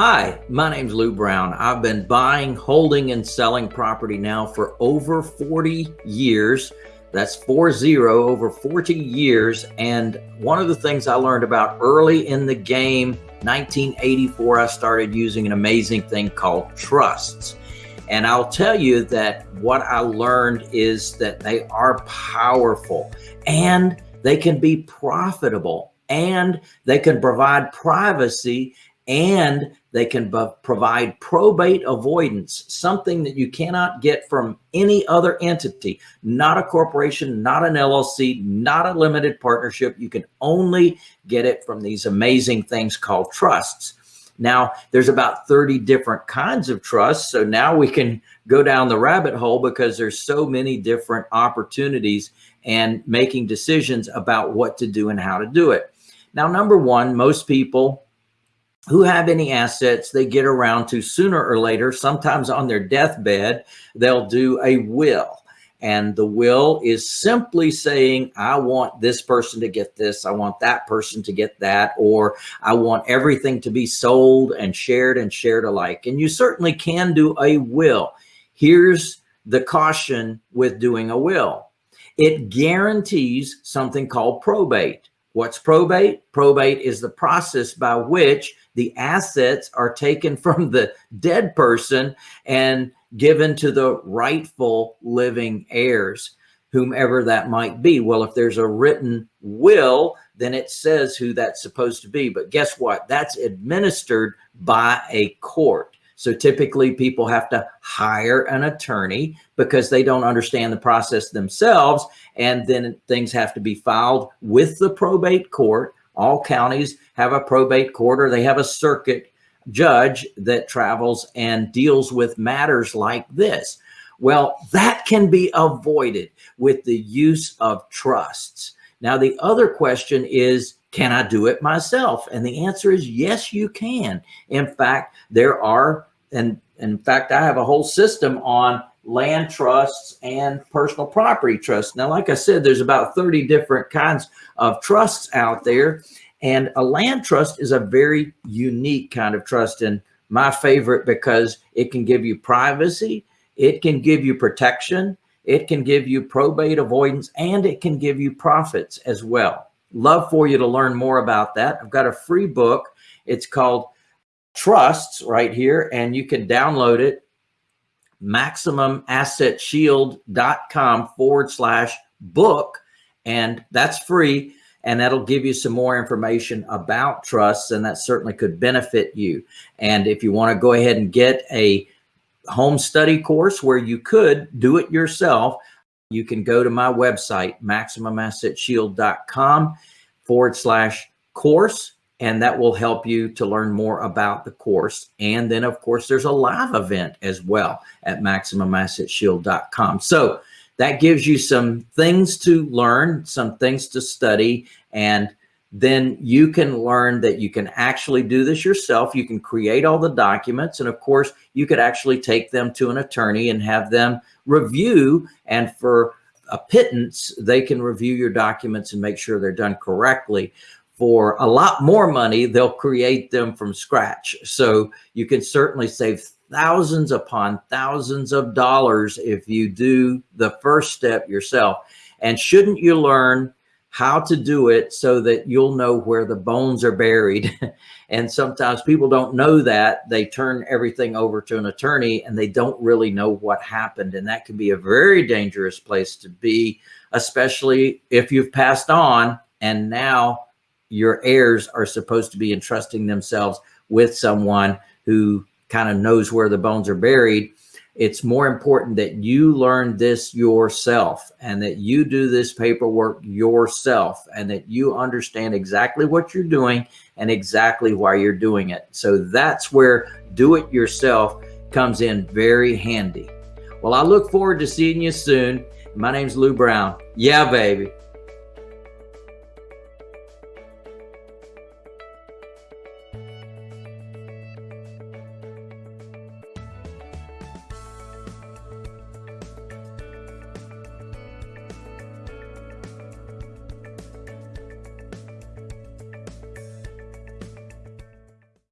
Hi, my name's Lou Brown. I've been buying, holding, and selling property now for over 40 years. That's four zero, over 40 years. And one of the things I learned about early in the game, 1984, I started using an amazing thing called trusts. And I'll tell you that what I learned is that they are powerful and they can be profitable and they can provide privacy and they can provide probate avoidance, something that you cannot get from any other entity, not a corporation, not an LLC, not a limited partnership. You can only get it from these amazing things called trusts. Now, there's about 30 different kinds of trusts. So now we can go down the rabbit hole because there's so many different opportunities and making decisions about what to do and how to do it. Now, number one, most people who have any assets they get around to sooner or later, sometimes on their deathbed, they'll do a will. And the will is simply saying, I want this person to get this. I want that person to get that. Or I want everything to be sold and shared and shared alike. And you certainly can do a will. Here's the caution with doing a will. It guarantees something called probate. What's probate? Probate is the process by which the assets are taken from the dead person and given to the rightful living heirs, whomever that might be. Well, if there's a written will, then it says who that's supposed to be. But guess what? That's administered by a court. So typically people have to hire an attorney because they don't understand the process themselves. And then things have to be filed with the probate court all counties have a probate court or they have a circuit judge that travels and deals with matters like this. Well, that can be avoided with the use of trusts. Now, the other question is, can I do it myself? And the answer is yes, you can. In fact, there are, and in fact, I have a whole system on land trusts and personal property trusts. Now, like I said, there's about 30 different kinds of trusts out there. And a land trust is a very unique kind of trust and my favorite because it can give you privacy, it can give you protection, it can give you probate avoidance, and it can give you profits as well. Love for you to learn more about that. I've got a free book. It's called Trusts right here, and you can download it maximumassetshield.com forward slash book. And that's free. And that'll give you some more information about trusts. And that certainly could benefit you. And if you want to go ahead and get a home study course where you could do it yourself, you can go to my website, maximumassetshield.com forward slash course and that will help you to learn more about the course. And then of course, there's a live event as well at maximumassetshield.com. So that gives you some things to learn, some things to study, and then you can learn that you can actually do this yourself. You can create all the documents. And of course, you could actually take them to an attorney and have them review. And for a pittance, they can review your documents and make sure they're done correctly for a lot more money, they'll create them from scratch. So you can certainly save thousands upon thousands of dollars if you do the first step yourself. And shouldn't you learn how to do it so that you'll know where the bones are buried. and sometimes people don't know that they turn everything over to an attorney and they don't really know what happened. And that can be a very dangerous place to be, especially if you've passed on and now your heirs are supposed to be entrusting themselves with someone who kind of knows where the bones are buried. It's more important that you learn this yourself and that you do this paperwork yourself and that you understand exactly what you're doing and exactly why you're doing it. So that's where do it yourself comes in very handy. Well, I look forward to seeing you soon. My name's Lou Brown. Yeah, baby.